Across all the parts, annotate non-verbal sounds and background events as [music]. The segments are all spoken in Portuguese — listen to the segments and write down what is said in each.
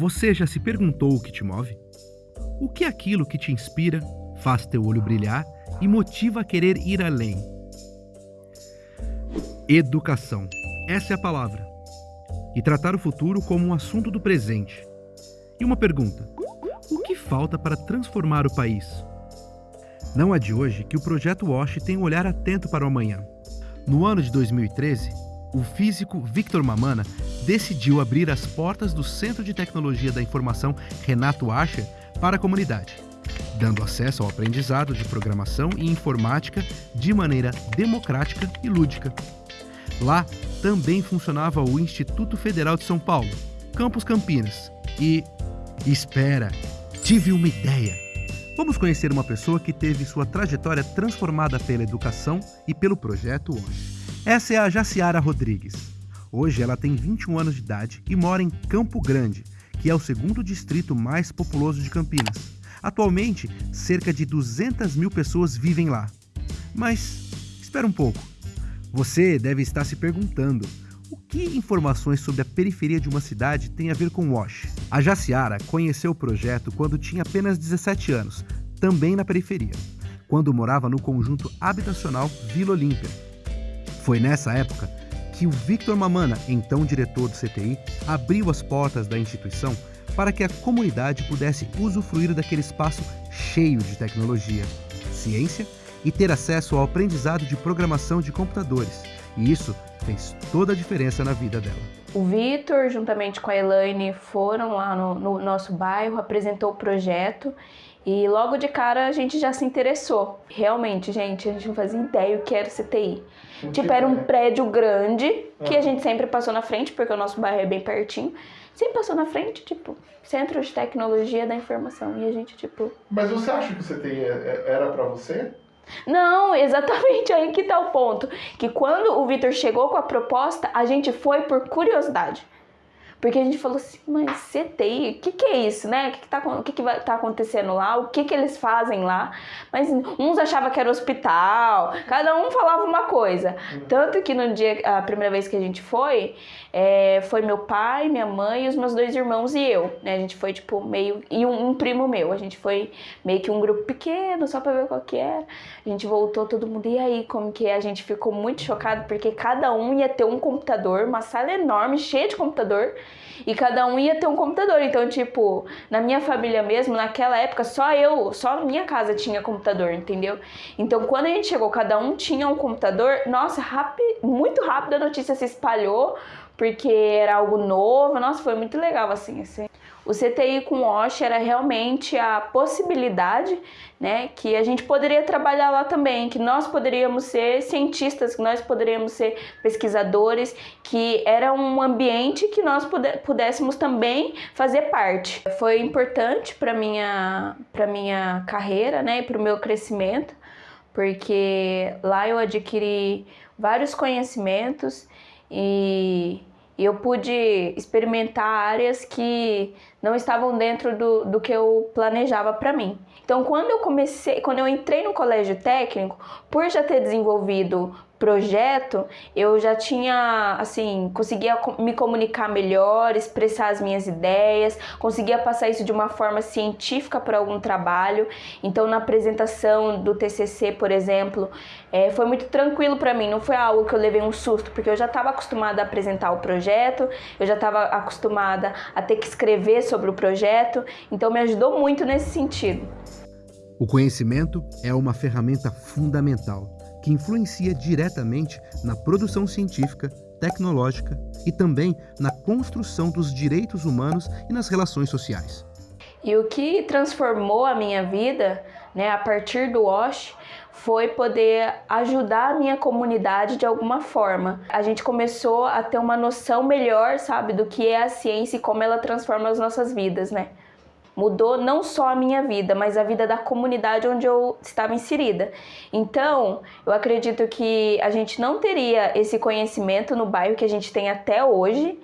Você já se perguntou o que te move? O que é aquilo que te inspira, faz teu olho brilhar e motiva a querer ir além? Educação. Essa é a palavra. E tratar o futuro como um assunto do presente. E uma pergunta: o que falta para transformar o país? Não é de hoje que o projeto WASH tem um olhar atento para o amanhã. No ano de 2013, o físico Victor Mamana decidiu abrir as portas do Centro de Tecnologia da Informação Renato Ascher para a comunidade, dando acesso ao aprendizado de programação e informática de maneira democrática e lúdica. Lá também funcionava o Instituto Federal de São Paulo, Campus Campinas. E. Espera, tive uma ideia! Vamos conhecer uma pessoa que teve sua trajetória transformada pela educação e pelo projeto hoje. Essa é a Jaciara Rodrigues. Hoje ela tem 21 anos de idade e mora em Campo Grande, que é o segundo distrito mais populoso de Campinas. Atualmente, cerca de 200 mil pessoas vivem lá. Mas, espera um pouco. Você deve estar se perguntando o que informações sobre a periferia de uma cidade tem a ver com WASH? A Jaciara conheceu o projeto quando tinha apenas 17 anos, também na periferia, quando morava no conjunto habitacional Vila Olímpia. Foi nessa época que o Victor Mamana, então diretor do CTI, abriu as portas da instituição para que a comunidade pudesse usufruir daquele espaço cheio de tecnologia, ciência e ter acesso ao aprendizado de programação de computadores. E isso fez toda a diferença na vida dela. O Vitor, juntamente com a Elaine, foram lá no, no, nosso bairro, apresentou o projeto e logo de cara a gente já se interessou. Realmente, gente, a gente não fazia ideia o que era CTI. Tipo, era um prédio grande que a ah. gente sempre passou na frente, porque o nosso bairro é bem pertinho. Sempre passou na frente, tipo, Centro de Tecnologia da Informação. E a gente, tipo. Mas você acha que o CTI é, é, era para você? Não, [laughs] exatamente aí que tá o ponto. Que quando o Vitor chegou com a proposta, a gente foi por curiosidade. Porque a gente falou assim, mas CTI, o que, que é isso, né? O que, que, tá, o que, que vai, tá acontecendo lá? O que, que eles fazem lá? Mas uns achavam que era hospital, cada um falava uma coisa. Tanto que no dia, a primeira vez que a gente foi, é, foi meu pai, minha mãe, os meus dois irmãos e eu. Né? A gente foi, tipo, meio. E um, um, primo meu. A gente foi meio que um grupo pequeno, só pra ver qual que era. A gente voltou todo mundo. E aí, como que é? A gente ficou muito chocado, porque cada um ia ter um computador, uma sala enorme, cheia de computador e cada um ia ter um computador. Então, tipo, na minha família mesmo, naquela época, só eu, só minha casa tinha computador, entendeu? Então, quando a gente chegou, cada um tinha um computador, nossa, rápido, muito rápido a notícia se espalhou, porque era algo novo. Nossa, foi muito legal, assim. O CTI com OSH era realmente a possibilidade né, que a gente poderia trabalhar lá também, que nós poderíamos ser cientistas, que nós poderíamos ser pesquisadores, que era um ambiente que nós pudéssemos também fazer parte. Foi importante para minha para minha carreira, né, e para o meu crescimento, porque lá eu adquiri vários conhecimentos e e eu pude experimentar áreas que não estavam dentro do, do que eu planejava para mim. Então, quando eu comecei, quando eu entrei no colégio técnico, por já ter desenvolvido projeto, eu já tinha, assim, conseguia me comunicar melhor, expressar as minhas ideias, conseguia passar isso de uma forma científica para algum trabalho. Então, na apresentação do TCC, por exemplo, é, foi muito tranquilo para mim, não foi algo que eu levei um susto, porque eu já estava acostumada a apresentar o projeto, eu já estava acostumada a ter que escrever sobre o projeto, então me ajudou muito nesse sentido. O conhecimento é uma ferramenta fundamental que influencia diretamente na produção científica, tecnológica e também na construção dos direitos humanos e nas relações sociais. E o que transformou a minha vida, né, a partir do WASH, foi poder ajudar a minha comunidade de alguma forma. A gente começou a ter uma noção melhor, sabe, do que é a ciência e como ela transforma as nossas vidas, né? Mudou não só a minha vida, mas a vida da comunidade onde eu estava inserida. Então, eu acredito que a gente não teria esse conhecimento no bairro que a gente tem até hoje,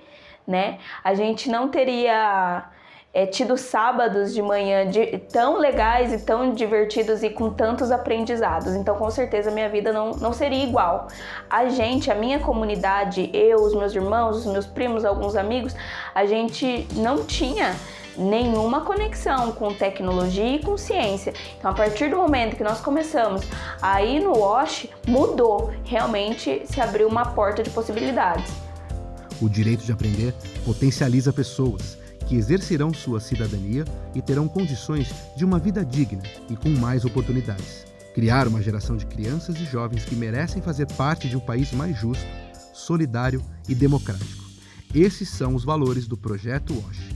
né? A gente não teria é, tido sábados de manhã de, tão legais e tão divertidos e com tantos aprendizados. Então, com certeza, minha vida não, não seria igual. A gente, a minha comunidade, eu, os meus irmãos, os meus primos, alguns amigos, a gente não tinha nenhuma conexão com tecnologia e com ciência. Então, a partir do momento que nós começamos a ir no WASH, mudou, realmente se abriu uma porta de possibilidades. O direito de aprender potencializa pessoas que exercerão sua cidadania e terão condições de uma vida digna e com mais oportunidades. Criar uma geração de crianças e jovens que merecem fazer parte de um país mais justo, solidário e democrático. Esses são os valores do Projeto WASH.